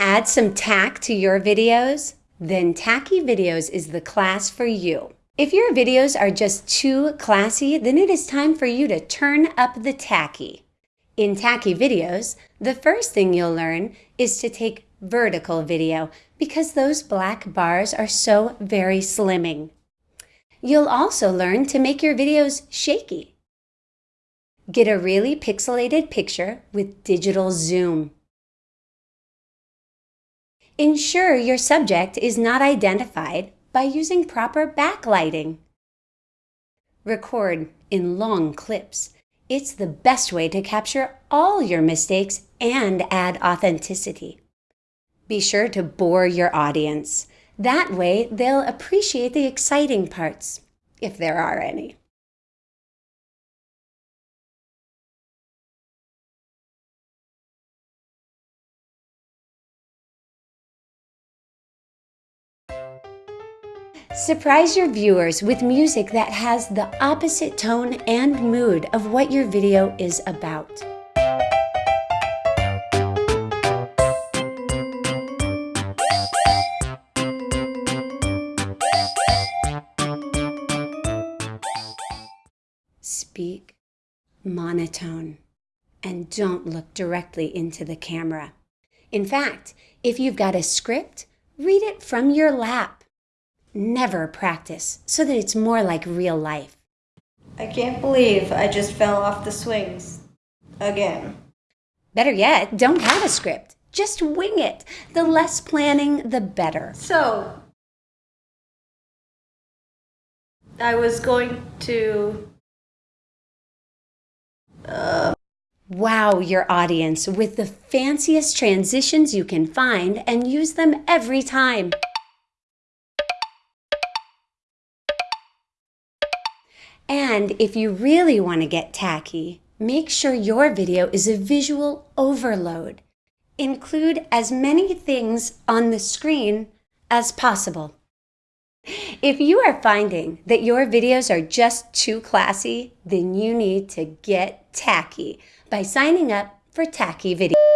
add some tack to your videos? Then Tacky Videos is the class for you. If your videos are just too classy, then it is time for you to turn up the tacky. In Tacky Videos, the first thing you'll learn is to take vertical video because those black bars are so very slimming. You'll also learn to make your videos shaky. Get a really pixelated picture with digital zoom. Ensure your subject is not identified by using proper backlighting. Record in long clips. It's the best way to capture all your mistakes and add authenticity. Be sure to bore your audience. That way, they'll appreciate the exciting parts, if there are any. Surprise your viewers with music that has the opposite tone and mood of what your video is about. Speak monotone and don't look directly into the camera. In fact, if you've got a script, read it from your lap. Never practice so that it's more like real life. I can't believe I just fell off the swings. Again. Better yet, don't have a script. Just wing it. The less planning, the better. So, I was going to uh, Wow your audience with the fanciest transitions you can find and use them every time. And if you really want to get tacky, make sure your video is a visual overload. Include as many things on the screen as possible. If you are finding that your videos are just too classy, then you need to get tacky by signing up for Tacky Video.